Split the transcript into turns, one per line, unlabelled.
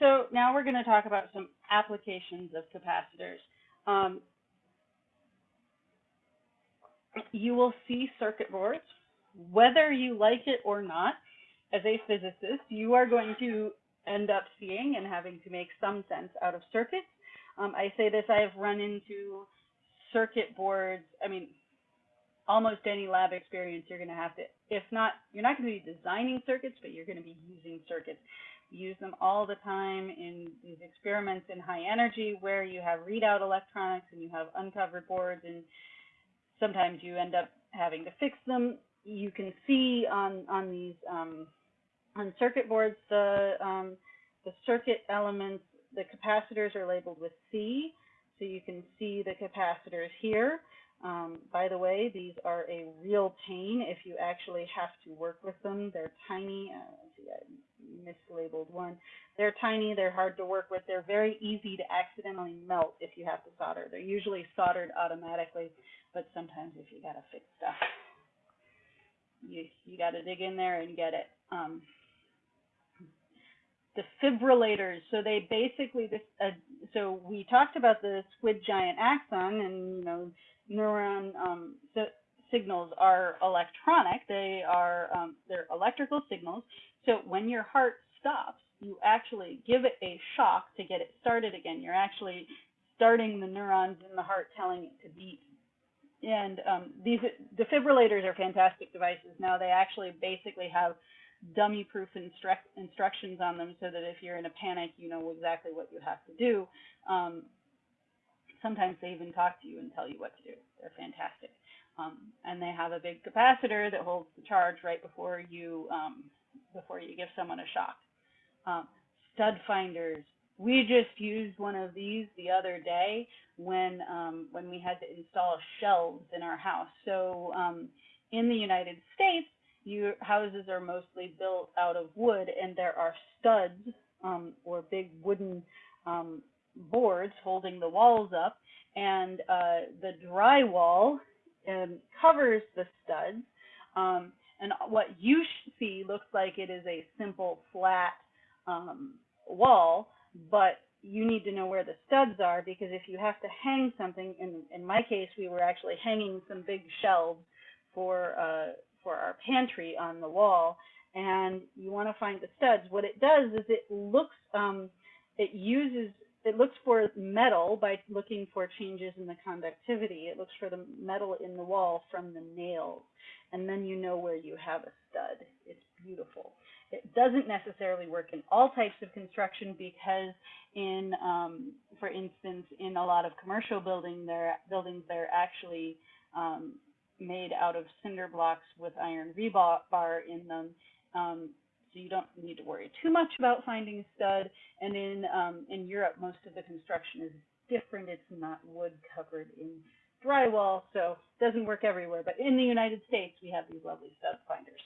So now we're going to talk about some applications of capacitors. Um, you will see circuit boards, whether you like it or not. As a physicist, you are going to end up seeing and having to make some sense out of circuits. Um, I say this, I have run into circuit boards, I mean, almost any lab experience you're going to have to, if not, you're not going to be designing circuits, but you're going to be using circuits. use them all the time in these experiments in high energy where you have readout electronics and you have uncovered boards and sometimes you end up having to fix them. You can see on, on these um, on circuit boards, the, um, the circuit elements, the capacitors are labeled with C, so you can see the capacitors here. Um, by the way, these are a real pain if you actually have to work with them. They're tiny. Uh, see, I mislabeled one. They're tiny. They're hard to work with. They're very easy to accidentally melt if you have to solder. They're usually soldered automatically, but sometimes if you got to fix stuff, you you got to dig in there and get it. Um, defibrillators. So they basically this. Uh, so we talked about the squid giant axon, and you know, neuron um, so signals are electronic. They are um, they're electrical signals. So when your heart stops, you actually give it a shock to get it started again. You're actually starting the neurons in the heart, telling it to beat. And um, these defibrillators are fantastic devices. Now they actually basically have dummy-proof instru- instructions on them so that if you're in a panic, you know exactly what you have to do. Um, sometimes they even talk to you and tell you what to do. They're fantastic. Um, and they have a big capacitor that holds the charge right before you um, before you give someone a shock. Um, stud finders. We just used one of these the other day when um, when we had to install shelves in our house. So um, in the United States, your houses are mostly built out of wood, and there are studs um, or big wooden um, boards holding the walls up, and uh, the drywall um, covers the studs. Um, and what you see looks like it is a simple flat um, wall, but you need to know where the studs are because if you have to hang something, in, in my case, we were actually hanging some big shelves for uh, for our pantry on the wall, and you want to find the studs. What it does is it looks, um, it uses, it looks for metal by looking for changes in the conductivity. It looks for the metal in the wall from the nails, and then you know where you have a stud. It's beautiful. It doesn't necessarily work in all types of construction because in, um, for instance, in a lot of commercial building, there, buildings, they're actually um, made out of cinder blocks with iron rebar in them. Um, so you don't need to worry too much about finding a stud. And in um, in Europe, most of the construction is different. It's not wood covered in drywall, so it doesn't work everywhere. But in the United States, we have these lovely stud finders.